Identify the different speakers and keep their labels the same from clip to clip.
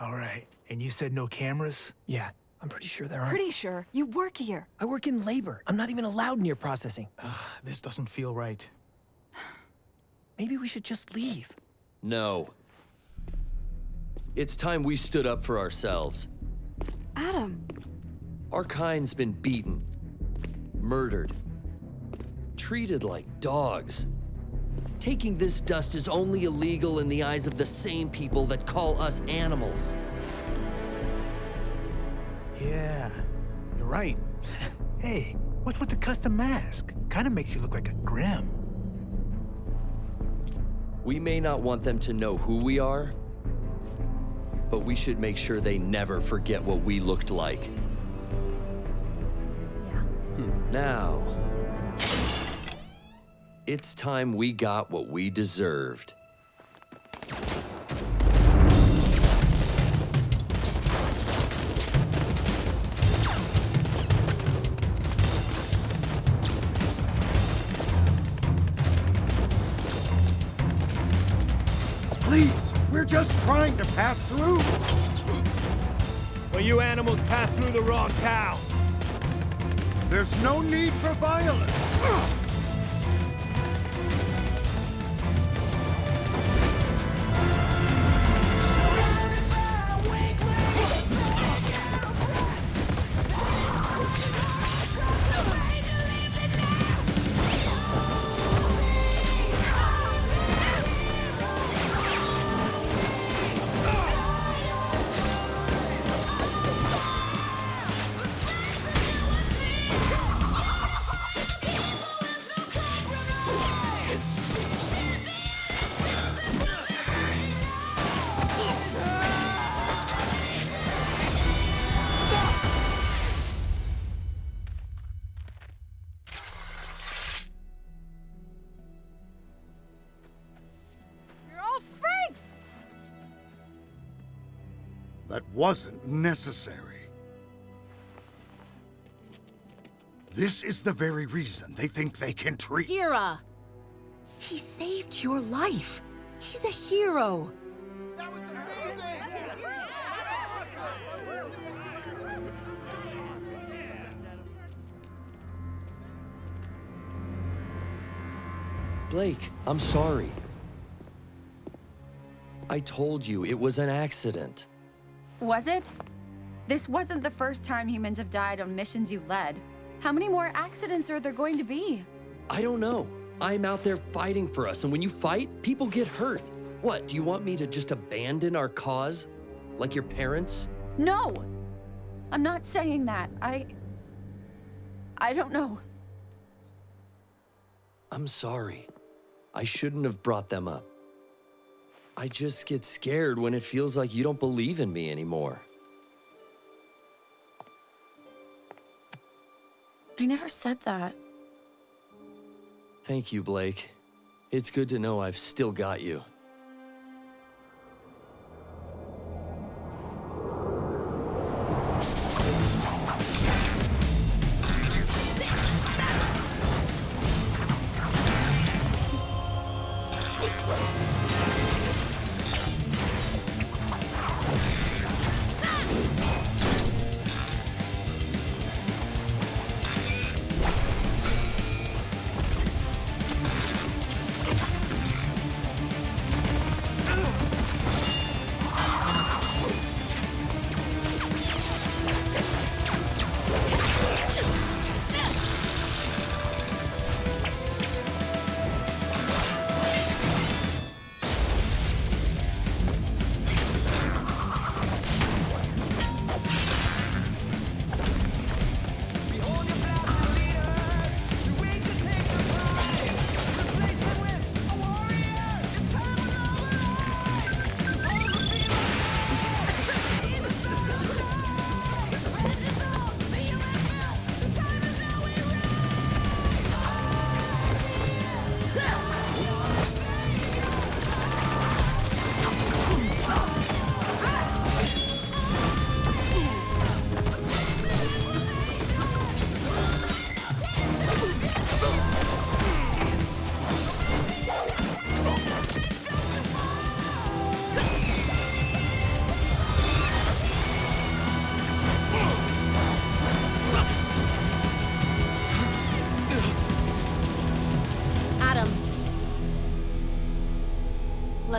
Speaker 1: All right. And you said no cameras?
Speaker 2: Yeah, I'm pretty sure there aren't.
Speaker 3: Pretty sure. You work here.
Speaker 2: I work in labor. I'm not even allowed near processing.
Speaker 1: Ah, this doesn't feel right.
Speaker 2: Maybe we should just leave.
Speaker 4: No. It's time we stood up for ourselves.
Speaker 3: Adam.
Speaker 4: Our kind's been beaten, murdered, treated like dogs. Taking this dust is only illegal in the eyes of the same people that call us animals.
Speaker 1: Yeah, you're right. hey, what's with the custom mask? Kinda makes you look like a Grimm.
Speaker 4: We may not want them to know who we are, but we should make sure they never forget what we looked like.
Speaker 3: Yeah. Hmm.
Speaker 4: Now, it's time we got what we deserved.
Speaker 5: Please, we're just trying to pass through.
Speaker 6: Well, you animals passed through the wrong town.
Speaker 5: There's no need for violence. That wasn't necessary. This is the very reason they think they can treat-
Speaker 7: Kira! He saved your life. He's a hero. That was amazing!
Speaker 4: Blake, I'm sorry. I told you it was an accident.
Speaker 8: Was it? This wasn't the first time humans have died on missions you led. How many more accidents are there going to be?
Speaker 4: I don't know. I'm out there fighting for us, and when you fight, people get hurt. What, do you want me to just abandon our cause? Like your parents?
Speaker 8: No! I'm not saying that. I. I don't know.
Speaker 4: I'm sorry. I shouldn't have brought them up. I just get scared when it feels like you don't believe in me anymore.
Speaker 8: I never said that.
Speaker 4: Thank you, Blake. It's good to know I've still got you.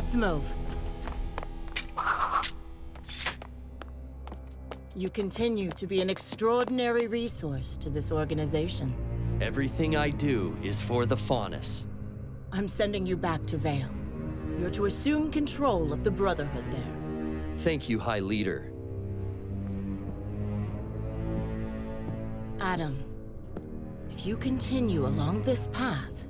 Speaker 7: Let's move. You continue to be an extraordinary resource to this organization.
Speaker 4: Everything I do is for the Faunus.
Speaker 7: I'm sending you back to Vale. You're to assume control of the Brotherhood there.
Speaker 4: Thank you, High Leader.
Speaker 7: Adam, if you continue along this path,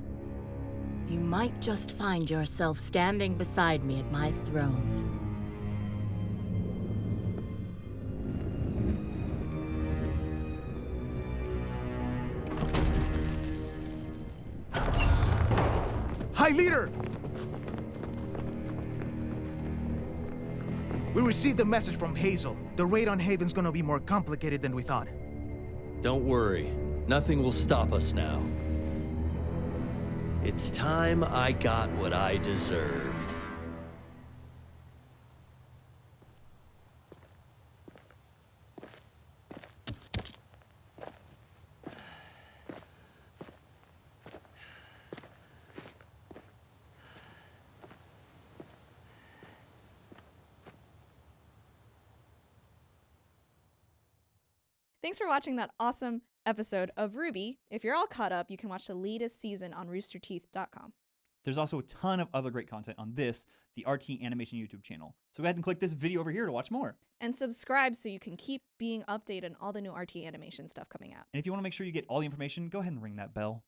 Speaker 7: you might just find yourself standing beside me at my throne.
Speaker 1: High Leader! We received a message from Hazel. The raid on Haven's gonna be more complicated than we thought.
Speaker 4: Don't worry, nothing will stop us now. It's time I got what I deserved.
Speaker 9: Thanks for watching that awesome episode of RWBY. If you're all caught up, you can watch the latest season on roosterteeth.com.
Speaker 10: There's also a ton of other great content on this, the RT Animation YouTube channel. So go ahead and click this video over here to watch more.
Speaker 9: And subscribe so you can keep being updated on all the new RT animation stuff coming out.
Speaker 10: And if you want to make sure you get all the information, go ahead and ring that bell.